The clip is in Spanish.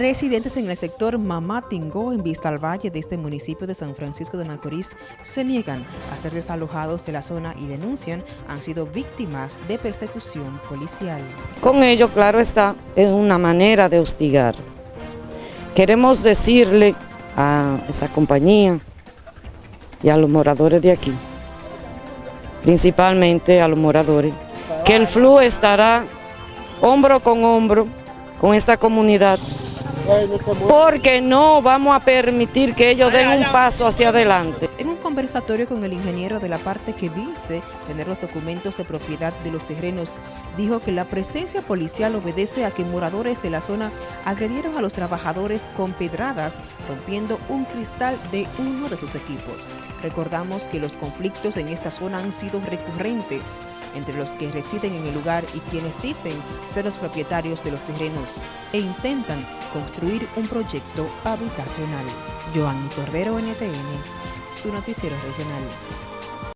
Residentes en el sector Mamatingó, en Vista al Valle de este municipio de San Francisco de Macorís, se niegan a ser desalojados de la zona y denuncian han sido víctimas de persecución policial. Con ello, claro está, es una manera de hostigar. Queremos decirle a esa compañía y a los moradores de aquí, principalmente a los moradores, que el flujo estará hombro con hombro con esta comunidad porque no vamos a permitir que ellos den un paso hacia adelante. En un conversatorio con el ingeniero de la parte que dice tener los documentos de propiedad de los terrenos, dijo que la presencia policial obedece a que moradores de la zona agredieron a los trabajadores con pedradas, rompiendo un cristal de uno de sus equipos. Recordamos que los conflictos en esta zona han sido recurrentes entre los que residen en el lugar y quienes dicen ser los propietarios de los terrenos e intentan construir un proyecto habitacional. Cordero, NTN, su noticiero regional.